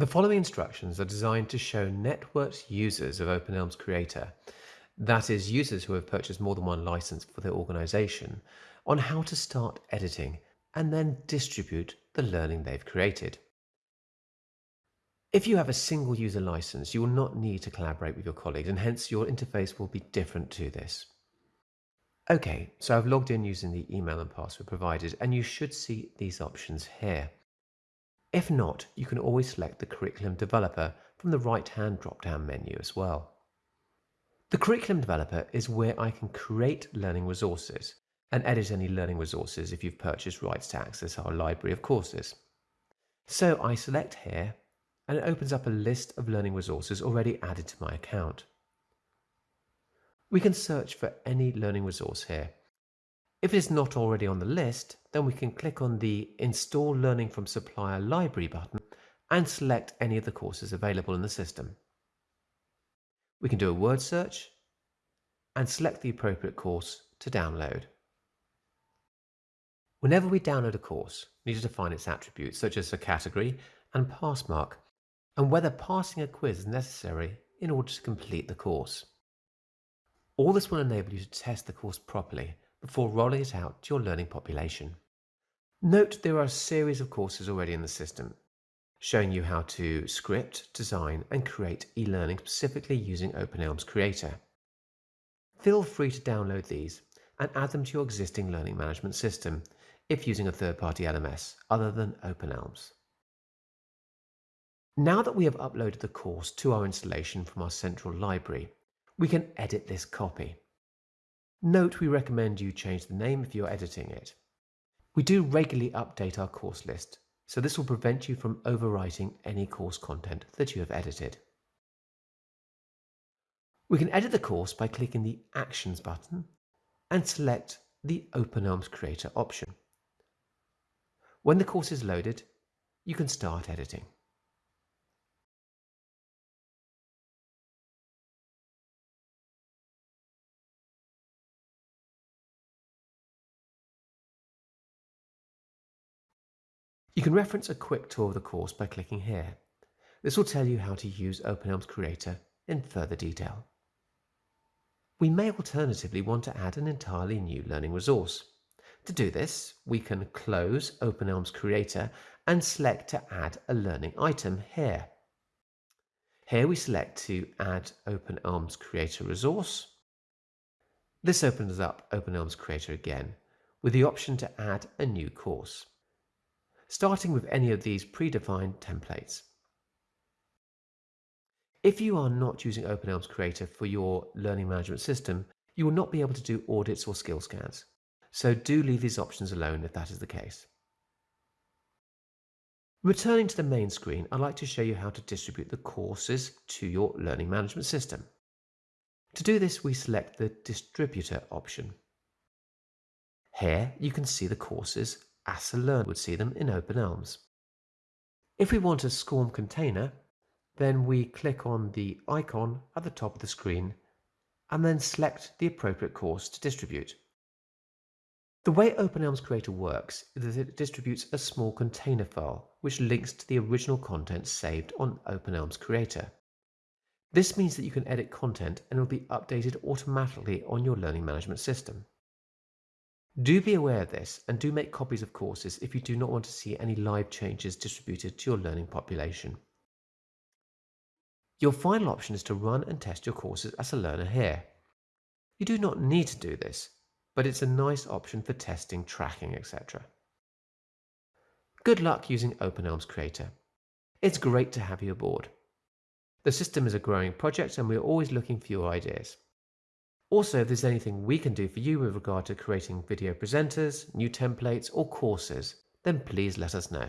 The following instructions are designed to show networked users of OpenElms Creator, that is, users who have purchased more than one license for their organization, on how to start editing and then distribute the learning they've created. If you have a single user license, you will not need to collaborate with your colleagues and hence your interface will be different to this. Okay, so I've logged in using the email and password provided and you should see these options here. If not, you can always select the Curriculum Developer from the right-hand drop-down menu as well. The Curriculum Developer is where I can create learning resources and edit any learning resources if you've purchased rights to access our library of courses. So I select here and it opens up a list of learning resources already added to my account. We can search for any learning resource here if it is not already on the list, then we can click on the Install Learning from Supplier Library button and select any of the courses available in the system. We can do a word search and select the appropriate course to download. Whenever we download a course, we need to define its attributes such as a category and pass mark and whether passing a quiz is necessary in order to complete the course. All this will enable you to test the course properly before rolling it out to your learning population. Note there are a series of courses already in the system, showing you how to script, design and create e-learning specifically using OpenElms Creator. Feel free to download these and add them to your existing learning management system if using a third-party LMS other than OpenElms. Now that we have uploaded the course to our installation from our central library, we can edit this copy. Note we recommend you change the name if you're editing it. We do regularly update our course list, so this will prevent you from overwriting any course content that you have edited. We can edit the course by clicking the Actions button and select the OpenElms Creator option. When the course is loaded, you can start editing. You can reference a quick tour of the course by clicking here. This will tell you how to use OpenElms Creator in further detail. We may alternatively want to add an entirely new learning resource. To do this, we can close OpenElms Creator and select to add a learning item here. Here we select to add OpenElms Creator resource. This opens up OpenElms Creator again with the option to add a new course starting with any of these predefined templates. If you are not using OpenElms Creator for your learning management system, you will not be able to do audits or skill scans. So do leave these options alone if that is the case. Returning to the main screen, I'd like to show you how to distribute the courses to your learning management system. To do this, we select the Distributor option. Here you can see the courses as a learner would see them in Open OpenElms. If we want a SCORM container, then we click on the icon at the top of the screen and then select the appropriate course to distribute. The way OpenElms Creator works is that it distributes a small container file which links to the original content saved on OpenElms Creator. This means that you can edit content and it will be updated automatically on your learning management system. Do be aware of this and do make copies of courses if you do not want to see any live changes distributed to your learning population. Your final option is to run and test your courses as a learner here. You do not need to do this, but it's a nice option for testing, tracking, etc. Good luck using OpenElms Creator. It's great to have you aboard. The system is a growing project and we're always looking for your ideas. Also, if there's anything we can do for you with regard to creating video presenters, new templates or courses, then please let us know.